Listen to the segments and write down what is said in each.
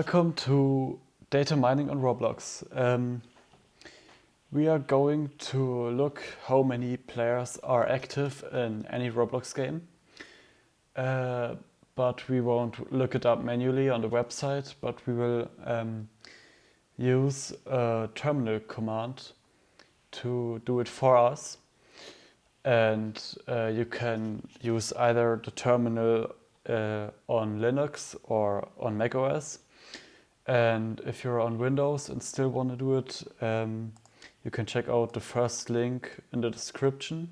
Welcome to data mining on Roblox. Um, we are going to look how many players are active in any Roblox game. Uh, but we won't look it up manually on the website, but we will um, use a terminal command to do it for us. And uh, you can use either the terminal uh, on Linux or on macOS. And if you're on Windows and still want to do it, um, you can check out the first link in the description,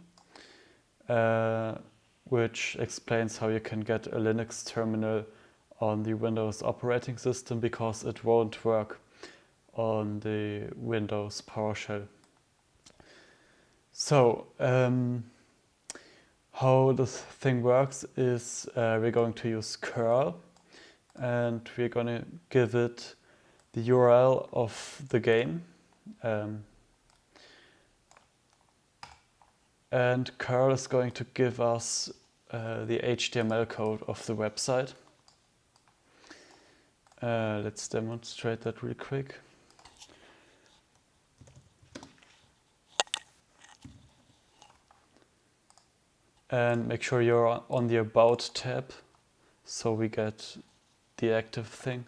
uh, which explains how you can get a Linux terminal on the Windows operating system because it won't work on the Windows PowerShell. So, um, how this thing works is uh, we're going to use curl and we're going to give it the URL of the game. Um, and curl is going to give us uh, the HTML code of the website. Uh, let's demonstrate that real quick. And make sure you're on the About tab so we get the active thing.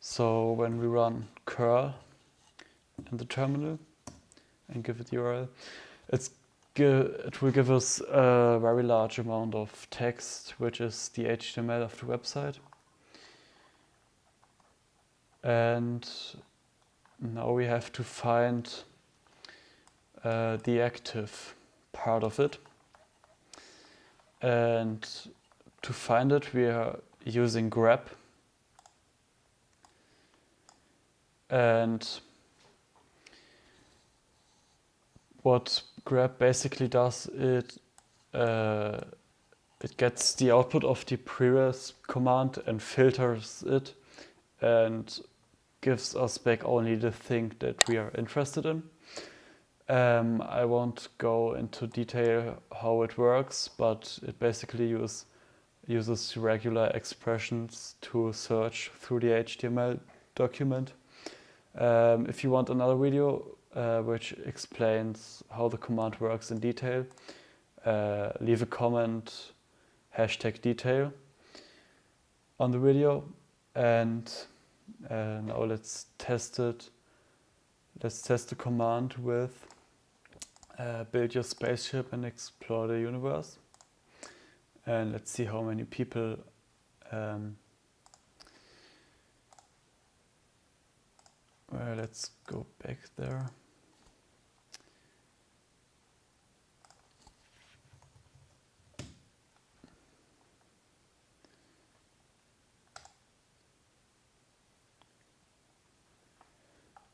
So when we run curl in the terminal and give it the URL, it's it will give us a very large amount of text, which is the HTML of the website. And now we have to find uh, the active part of it. And to find it, we are using grep. And what grep basically does, it uh, it gets the output of the previous command and filters it and gives us back only the thing that we are interested in. Um, I won't go into detail how it works, but it basically use, uses regular expressions to search through the HTML document. Um, if you want another video uh, which explains how the command works in detail, uh, leave a comment, hashtag detail on the video and uh, now let's test it. Let's test the command with uh, build your spaceship and explore the universe. And let's see how many people um, well, let's go back there.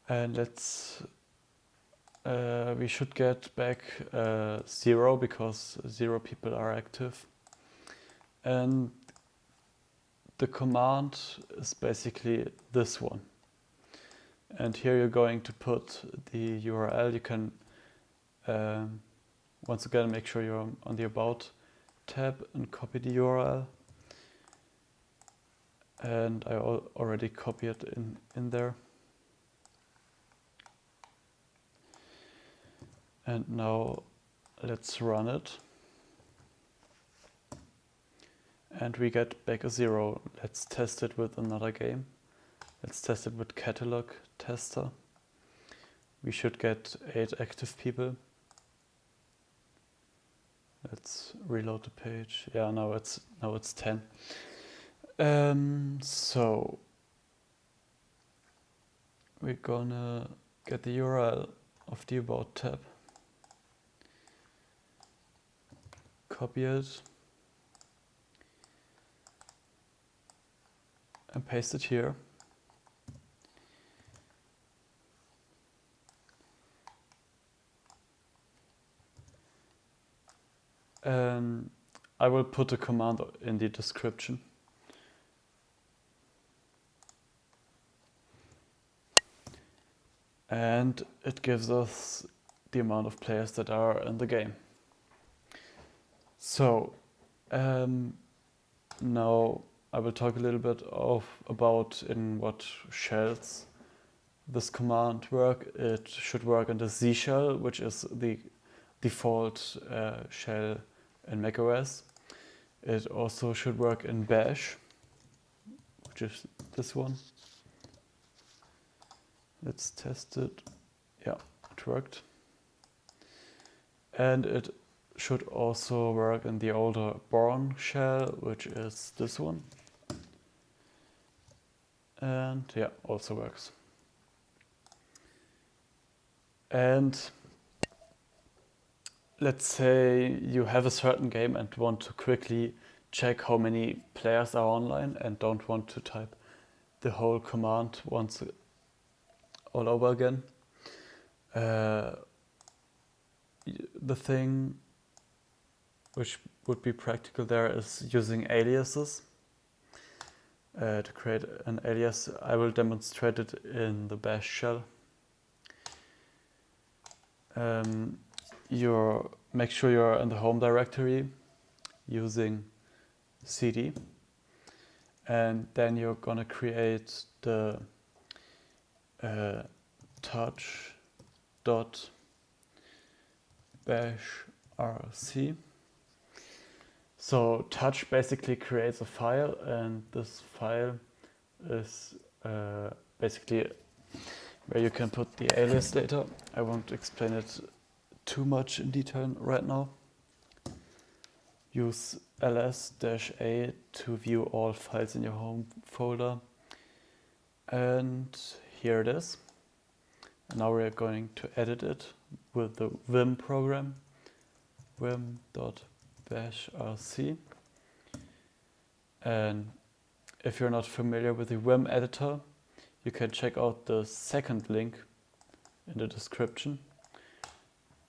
And let's uh, we should get back uh, zero because zero people are active. And the command is basically this one. And here you're going to put the URL. You can, um, once again, make sure you're on the About tab and copy the URL. And I al already copied it in, in there. And now let's run it. And we get back a zero. Let's test it with another game. Let's test it with catalog tester. We should get eight active people. Let's reload the page. Yeah, now it's now it's 10. Um, so we're gonna get the URL of the about tab. Copy it and paste it here. And I will put a command in the description. And it gives us the amount of players that are in the game. So um, now I will talk a little bit of about in what shells this command work. It should work in the Z shell, which is the default uh, shell in macOS. It also should work in Bash, which is this one. Let's test it. Yeah, it worked. And it should also work in the older Bourne shell, which is this one. And yeah, also works. And let's say you have a certain game and want to quickly check how many players are online and don't want to type the whole command once all over again. Uh, the thing which would be practical there is using aliases. Uh, to create an alias, I will demonstrate it in the bash shell. Um, make sure you're in the home directory using cd and then you're gonna create the uh, touch dot bash rc so touch basically creates a file and this file is uh, basically where you can put the alias data. I won't explain it too much in detail right now. Use ls-a to view all files in your home folder. And here it is. And now we're going to edit it with the vim program, vim.bash bash rc. And if you're not familiar with the Vim editor, you can check out the second link in the description,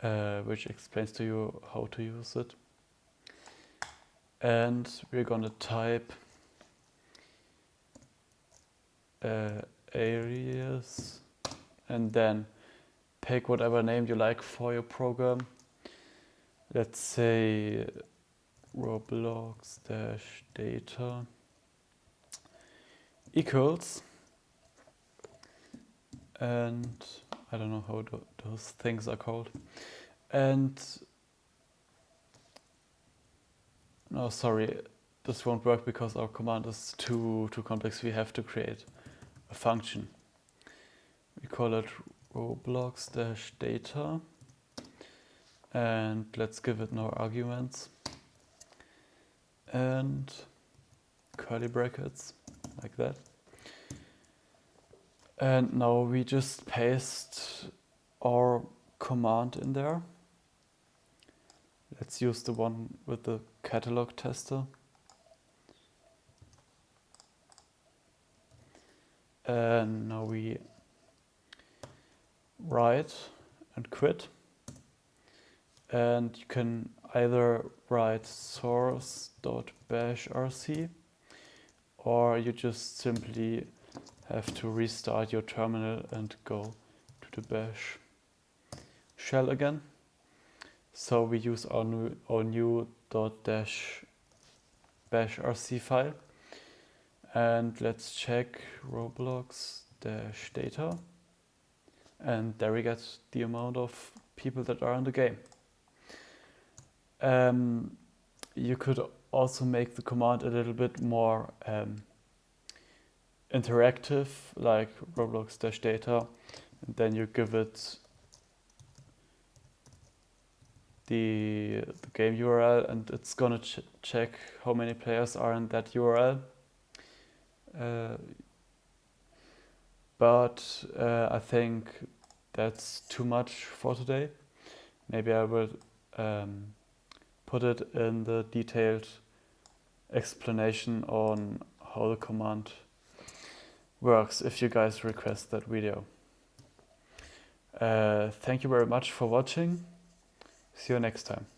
uh, which explains to you how to use it. And we're gonna type uh, alias and then pick whatever name you like for your program. Let's say roblox dash data equals and I don't know how those things are called. And no sorry this won't work because our command is too too complex. We have to create a function. We call it roblox dash data and let's give it no arguments and curly brackets like that. And now we just paste our command in there. Let's use the one with the catalog tester. And now we write and quit. And you can either write source.bashrc or you just simply have to restart your terminal and go to the bash shell again. So we use our new, our new dash bash rc file and let's check roblox dash data and there we get the amount of people that are in the game. Um, you could also make the command a little bit more um, interactive, like roblox-data, and then you give it the, the game URL and it's gonna ch check how many players are in that URL. Uh, but uh, I think that's too much for today. Maybe I will um, put it in the detailed explanation on how the command works if you guys request that video. Uh, thank you very much for watching. See you next time.